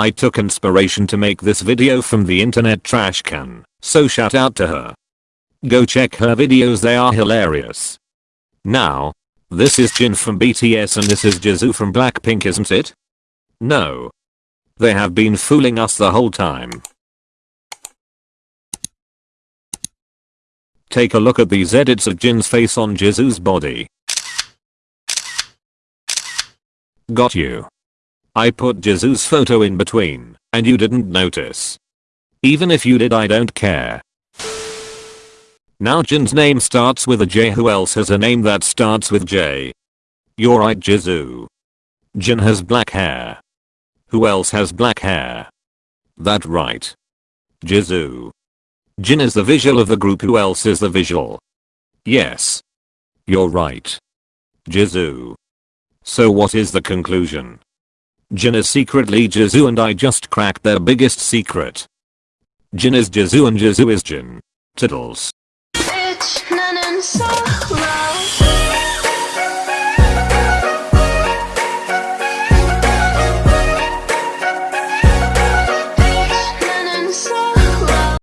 I took inspiration to make this video from the internet trash can, so shout out to her. Go check her videos they are hilarious. Now, this is Jin from BTS and this is Jisoo from Blackpink isn't it? No. They have been fooling us the whole time. Take a look at these edits of Jin's face on Jisoo's body. Got you. I put Jisoo's photo in between, and you didn't notice. Even if you did I don't care. Now Jin's name starts with a J who else has a name that starts with J? You're right Jisoo. Jin has black hair. Who else has black hair? That right. Jisoo. Jin is the visual of the group who else is the visual? Yes. You're right. Jisoo. So what is the conclusion? Jin is secretly Jisoo and I just cracked their biggest secret. Jin is Jisoo and Jisoo is Jin. Tiddles.